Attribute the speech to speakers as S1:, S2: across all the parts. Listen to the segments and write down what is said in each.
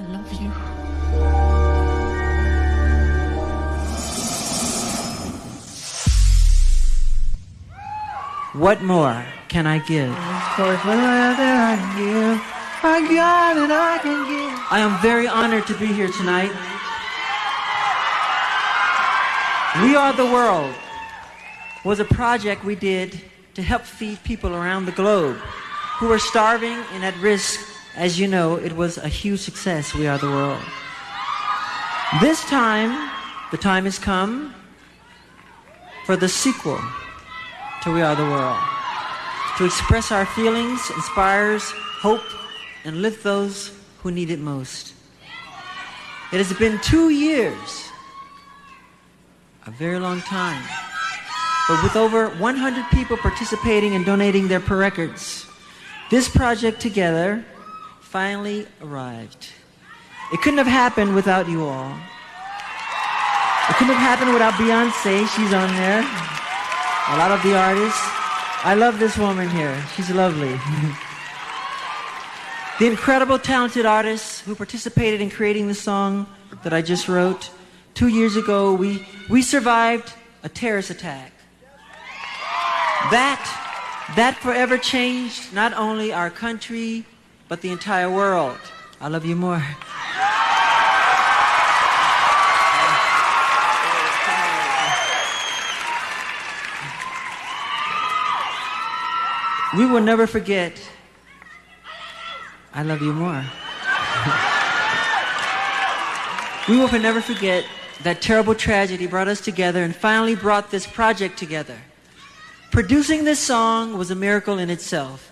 S1: I love you.
S2: What more can I give? I am very honored to be here tonight. We Are the World was a project we did to help feed people around the globe who are starving and at risk. As you know, it was a huge success, We Are the World. This time, the time has come for the sequel to We Are the World. To express our feelings, inspires hope, and lift those who need it most. It has been two years, a very long time. But with over 100 people participating and donating their per records, this project together finally arrived. It couldn't have happened without you all. It couldn't have happened without Beyonce. She's on there. A lot of the artists. I love this woman here. She's lovely. the incredible, talented artists who participated in creating the song that I just wrote. Two years ago, we, we survived a terrorist attack. That, that forever changed not only our country, but the entire world. I love you more. We will never forget. I love you more. we will never forget that terrible tragedy brought us together and finally brought this project together. Producing this song was a miracle in itself.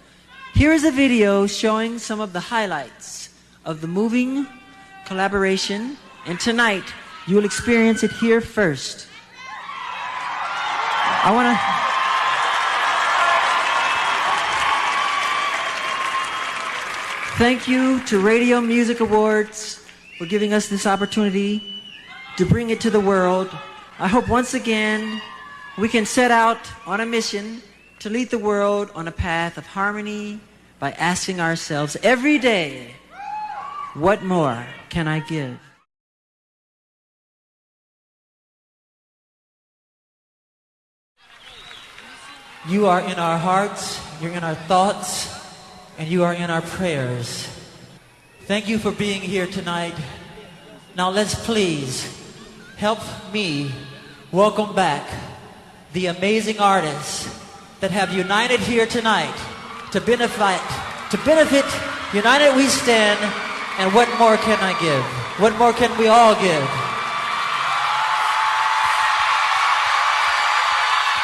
S2: Here is a video showing some of the highlights of the moving collaboration, and tonight you will experience it here first. I want to. Thank you to Radio Music Awards for giving us this opportunity to bring it to the world. I hope once again we can set out on a mission to lead the world on a path of harmony by asking ourselves every day, what more can I give? You are in our hearts, you're in our thoughts, and you are in our prayers. Thank you for being here tonight. Now let's please help me welcome back the amazing artists that have united here tonight to benefit to benefit United We Stand and what more can I give? What more can we all give?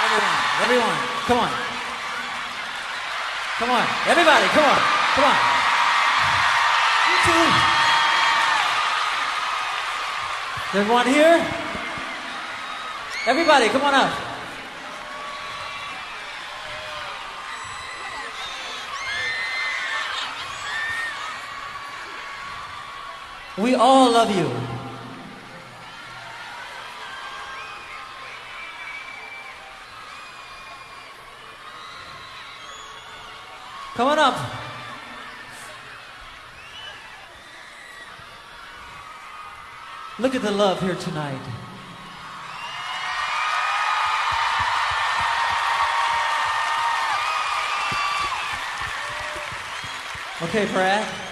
S2: Everyone, everyone, come on. Come on. Everybody, come on. Come on. You too. There's one here. Everybody, come on up. We all love you. Come on up. Look at the love here tonight. Okay, Brad.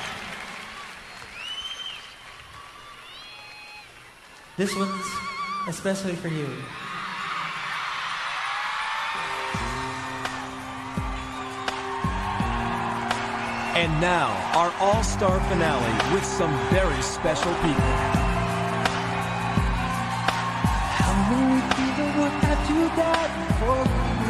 S2: This one's especially for you.
S3: And now, our all star finale with some very special people.
S4: How many people would have to die before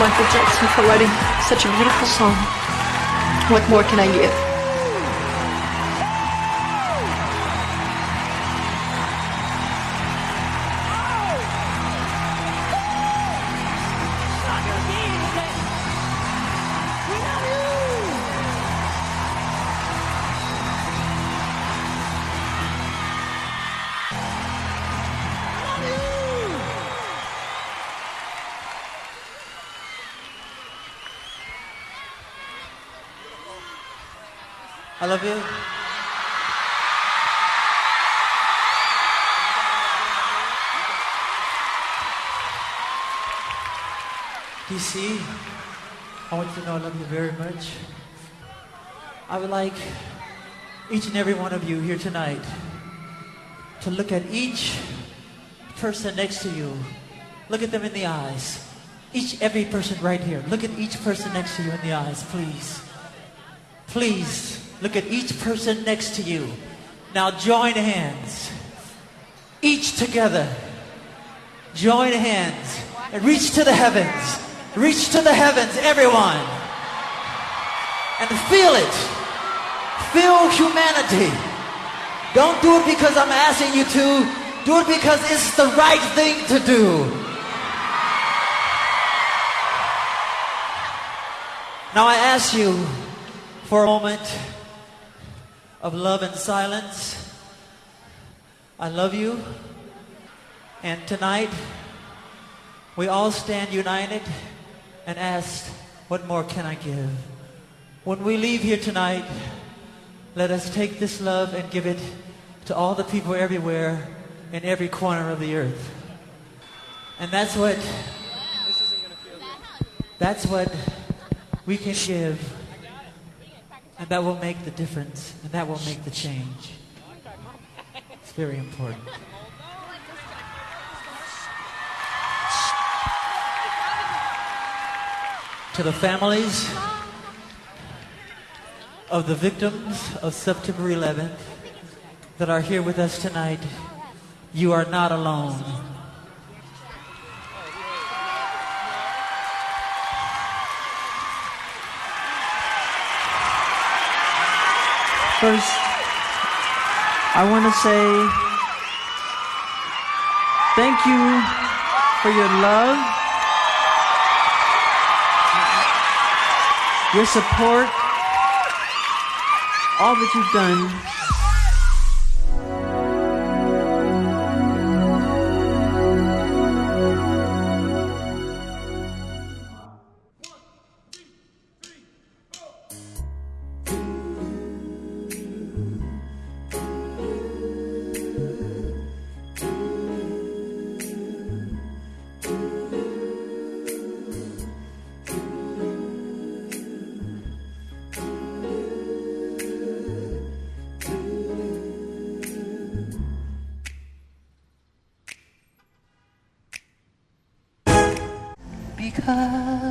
S5: Michael Jackson for writing such a beautiful song. What more can I give?
S6: I love you. DC, I want you to know I love you very much. I would like each and every one of you here tonight to look at each person next to you. Look at them in the eyes. Each, every person right here. Look at each person next to you in the eyes, please. Please look at each person next to you. Now join hands. Each together. Join hands and reach to the heavens. Reach to the heavens, everyone. And feel it. Feel humanity. Don't do it because I'm asking you to. Do it because it's the right thing to do. Now I ask you for a moment of love and silence. I love you. And tonight, we all stand united and ask, What more can I give? When we leave here tonight, let us take this love and give it to all the people everywhere in every corner of the earth. And that's what that's what we can give. And that will make the difference. And that will make the change. It's very important. To the families of the victims of September 11th that are here with us tonight, you are not alone. First, I want to say thank you for your love, your support, all that you've done.
S4: Because